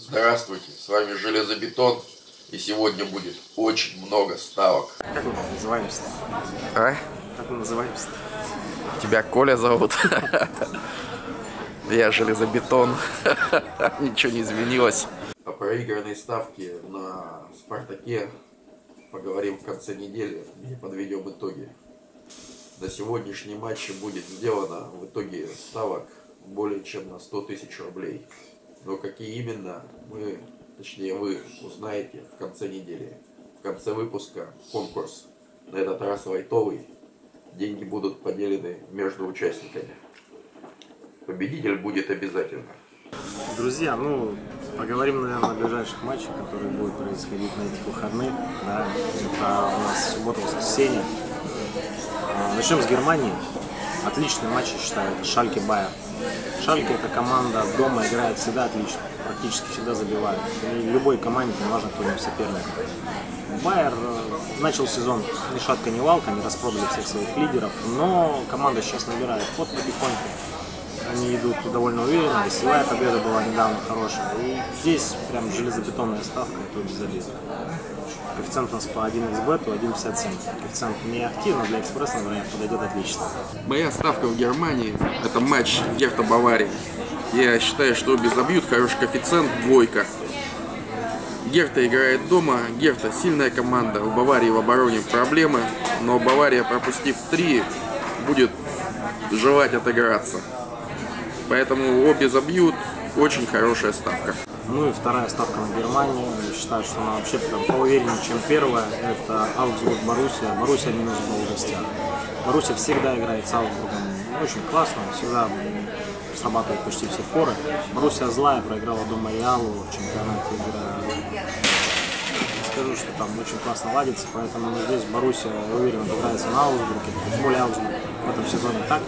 Здравствуйте, с вами Железобетон, и сегодня будет очень много ставок. Как мы называемся? А? Как мы называемся? Тебя Коля зовут? Я Железобетон. Ничего не изменилось. О проигранной ставке на Спартаке поговорим в конце недели и подведем итоги. На сегодняшнем матче будет сделано в итоге ставок более чем на 100 тысяч рублей. Но какие именно, мы, точнее вы, узнаете в конце недели. В конце выпуска конкурс, на этот раз лайтовый. Деньги будут поделены между участниками. Победитель будет обязательно. Друзья, ну, поговорим, наверное, о ближайших матчах, которые будут происходить на этих выходных. Да, это у нас суббота-воскресенье. Начнем с Германии. Отличный матч, я считаю, это Шальке Байер. Шальке эта команда дома играет всегда отлично, практически всегда забивает. И любой команде, не важно, кто него соперник. Байер э, начал сезон ни шатка, ни валка, они распродали всех своих лидеров, но команда сейчас набирает ход потихоньку. Они идут довольно уверенно, веселая победа была недавно хорошая. И здесь прям железобетонная ставка, тут без обид. Коэффициент у нас по 1xbet, 1.57. Коэффициент не активно, для экспресса, например, подойдет отлично. Моя ставка в Германии – это матч Герта Баварии. Я считаю, что обе забьют, хороший коэффициент, двойка. Герта играет дома, Герта сильная команда, у Баварии в обороне проблемы, но Бавария, пропустив три, будет желать отыграться. Поэтому обе забьют, очень хорошая ставка. Ну и вторая ставка на Германию. Я считаю, что она вообще прям поувереннее, чем первая. Это Аугсбург Боруссия. Боруссия минус гол в гостях. Боруссия всегда играет с Аугсбургом очень классно, всегда срабатывает почти все форы. Боруссия злая, проиграла дома Реалу в чемпионате игра. Скажу, что там очень классно ладится, поэтому здесь Боруссия, я уверен, играется на Аугсбурге. Тем более Аугсбург в этом сезоне так.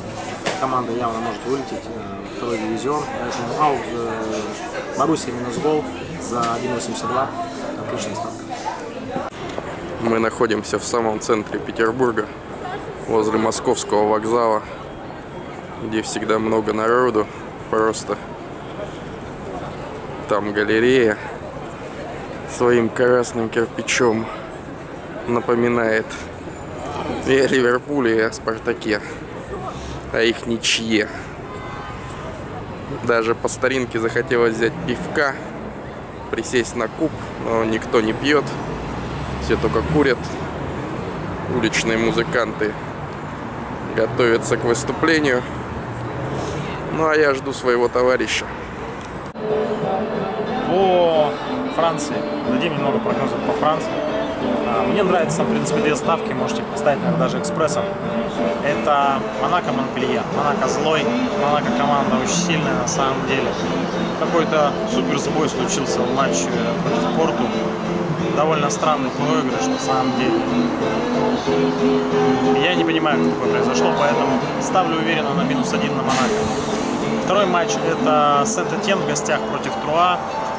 Команда явно может вылететь э, второй дивизион. Поэтому Ауг, э, Боруссия минус гол за 1.82. Отличная ставка. Мы находимся в самом центре Петербурга, возле московского вокзала, где всегда много народу, просто там галерея своим красным кирпичом напоминает и о Ливерпуле, и о Спартаке, а их ничье. Даже по старинке захотелось взять пивка, присесть на куб, но никто не пьет, все только курят. Уличные музыканты готовятся к выступлению. Ну а я жду своего товарища. По Франции. Дадим немного прогнозов по Франции. А, Мне нравятся, в принципе, две ставки, можете поставить наверное, даже экспрессом. Это Монако Монпелье. Монако злой, Монако команда очень сильная на самом деле. Какой-то супер сбой случился в матче против Порту. Довольно странный проигрыш на самом деле. Я не понимаю, как такое произошло, поэтому ставлю уверенно на минус один на Монако. Второй матч это Сент-Этьен в гостях против Труа.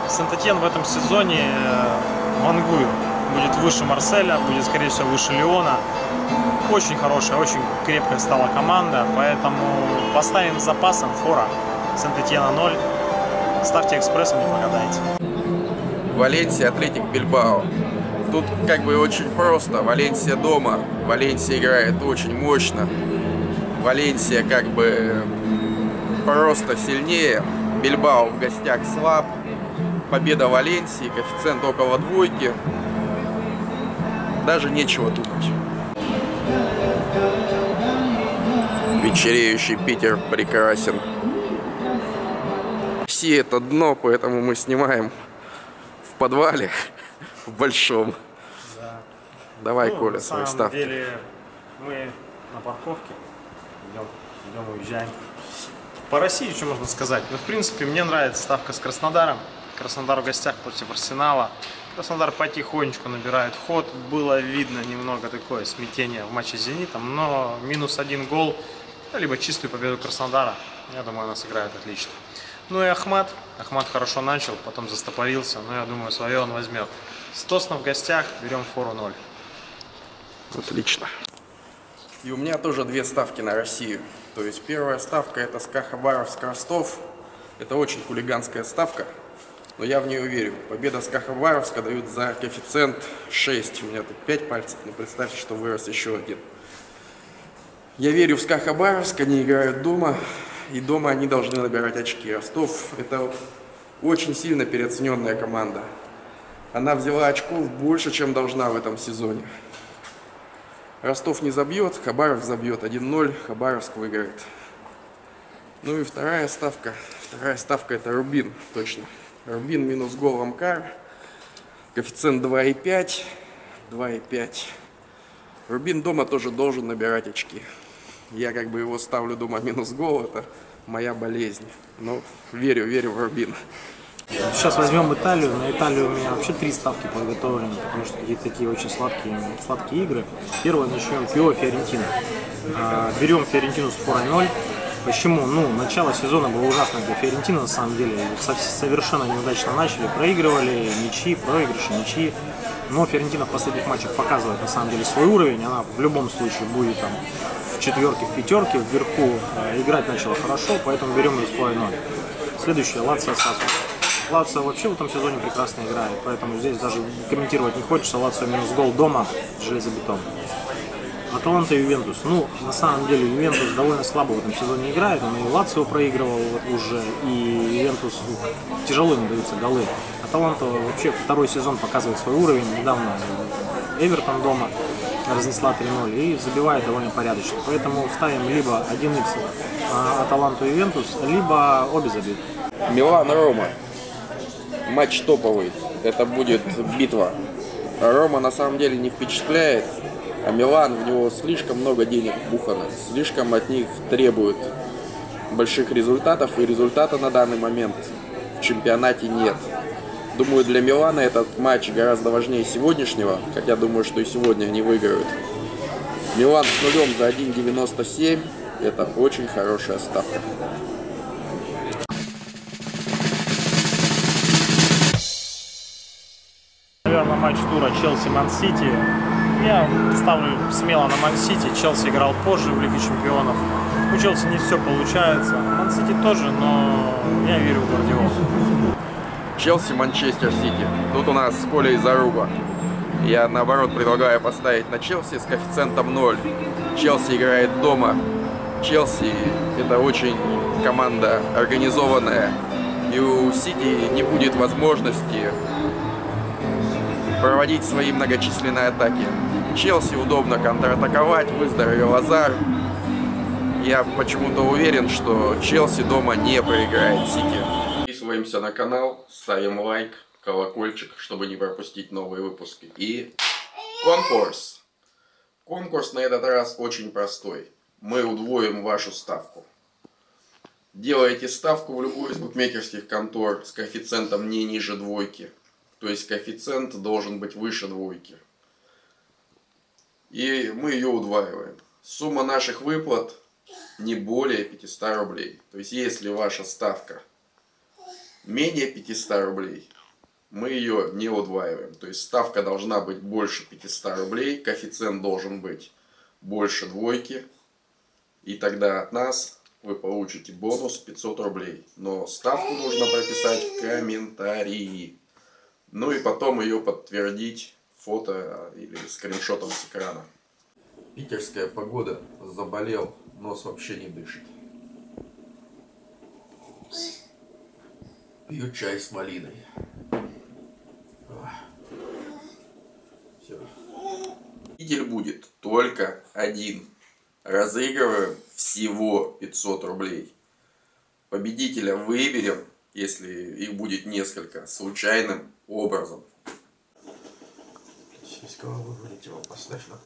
Сент-Этьен в этом сезоне э, вангует. Будет выше Марселя, будет, скорее всего, выше Леона. Очень хорошая, очень крепкая стала команда, поэтому поставим запасом фора Сент-Этьена 0. Ставьте экспрессом, не прогадаете. Валенсия, Атлетик, Бильбао. Тут как бы очень просто. Валенсия дома. Валенсия играет очень мощно. Валенсия как бы просто сильнее. Бильбао в гостях слаб. Победа Валенсии, коэффициент около двойки. Даже нечего думать. Вечереющий Питер прекрасен. Все это дно, поэтому мы снимаем в подвале, в большом. Давай, Ну, Коля, на свои самом ставки. деле мы на парковке. Идем, идем, уезжаем. По России что можно сказать? Ну, в принципе, мне нравится ставка с Краснодаром. Краснодар в гостях против Арсенала. Краснодар потихонечку набирает ход. Было видно немного такое смятение в матче с Зенитом, но минус один гол, ну, либо чистую победу Краснодара. Я думаю, она сыграет отлично. Ну и Ахмат. Ахмат хорошо начал, потом застопорился, но я думаю, свое он возьмет. С Тосно в гостях берем фору 0. Отлично. И у меня тоже две ставки на Россию. То есть первая ставка это СКА Хабаровск Ростов. Это очень хулиганская ставка. Но я в нее верю. Победа с Кахабаровска дают за коэффициент 6. У меня тут 5 пальцев, но представьте, что вырос еще один. Я верю в СКА Хабаровск, они играют дома, и дома они должны набирать очки. Ростов – это очень сильно переоцененная команда. Она взяла очков больше, чем должна в этом сезоне. Ростов не забьет, Хабаров забьет. 1-0, Хабаровск выиграет. Ну и вторая ставка. Вторая ставка это Рубин, точно. Рубин минус гол Амкар. Коэффициент 2,5. 2,5. Рубин дома тоже должен набирать очки. Я как бы его ставлю дома минус гол, это моя болезнь. Но верю, верю в Рубин. Сейчас возьмем Италию. На Италию у меня вообще три ставки подготовлены, потому что какие-то такие очень сладкие, сладкие игры. Первое начнем Пио Фиорентина. Берем Фиорентину с форой 0. Почему? Ну, начало сезона было ужасно для Фиорентины, на самом деле. Со- Совершенно неудачно начали. Проигрывали ничьи, проигрыши, ничьи. Но Фиорентина в последних матчах показывает, на самом деле, свой уровень. Она в любом случае будет там в четверке, в пятерке, вверху. Э, Играть начала хорошо, поэтому берем ее с форой 0. Следующее, Лацио Сасу. Лацио вообще в этом сезоне прекрасно играет, поэтому здесь даже комментировать не хочется. Лацио минус гол дома, железобетон. Аталанта и Ювентус. Ну, на самом деле, Ювентус довольно слабо в этом сезоне играет. Он и Лацио проигрывал уже, и Ювентус тяжело не даются голы. Аталанта вообще второй сезон показывает свой уровень. Недавно Эвертон дома разнесла 3-0 и забивает довольно порядочно. Поэтому ставим либо 1х Аталанту и Ювентус, либо обе забьют. Милан-Рома. Матч топовый. Это будет битва. Рома на самом деле не впечатляет, а Милан, в него слишком много денег бухано, слишком от них требуют больших результатов, и результата на данный момент в чемпионате нет. Думаю, для Милана этот матч гораздо важнее сегодняшнего, хотя думаю, что и сегодня они выиграют. Милан с нулем за 1.97 это очень хорошая ставка. Наверное, матч тура Челси-Ман-Сити. Я ставлю смело на Ман-Сити. Челси играл позже в Лиге Чемпионов. У Челси не все получается. Ман-Сити тоже, но я верю в Гвардиолу. Челси, Манчестер Сити. Тут у нас Коля и Заруба. Я наоборот предлагаю поставить на Челси с коэффициентом 0. Челси играет дома. Челси это очень команда организованная. И у Сити не будет возможности проводить свои многочисленные атаки. Челси удобно контратаковать, выздоровел Азар. Я почему-то уверен, что Челси дома не проиграет Сити. Подписываемся на канал, ставим лайк, колокольчик, чтобы не пропустить новые выпуски. И конкурс. Конкурс на этот раз очень простой. Мы удвоим вашу ставку. Делаете ставку в любую из букмекерских контор с коэффициентом не ниже двойки. То есть коэффициент должен быть выше двойки. И мы ее удваиваем. Сумма наших выплат не более 500 рублей. То есть если ваша ставка менее 500 рублей, мы ее не удваиваем. То есть ставка должна быть больше 500 рублей, коэффициент должен быть больше двойки. И тогда от нас вы получите бонус 500 рублей. Но ставку нужно прописать в комментарии. Ну и потом ее подтвердить фото или скриншотом с экрана. Питерская погода. Заболел, нос вообще не дышит. Пью чай с малиной. Все. Победитель будет только один. Разыгрываем всего 500 рублей. Победителя выберем, если их будет несколько, случайным образом. Сиська вылетела, поставь на